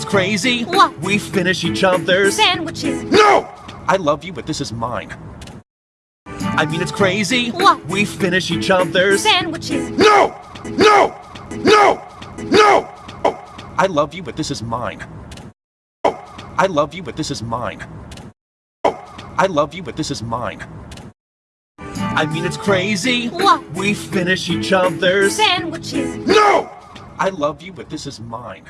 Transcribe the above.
it's crazy. What? We finish each other's. Sandwiches. No! I love you, but this is mine. I mean, it's crazy. What? We finish each other's. Sandwiches. No! No! No! No! Oh, I love you, but this is mine. Oh, I love you, but this is mine. Oh, I love you, but this is mine. I mean, it's crazy. What? We finish each other's. Sandwiches. No! I love you, but this is mine.